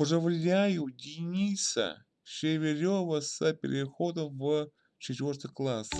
Поздравляю Дениса Шеверева с переходом в четвертый класс.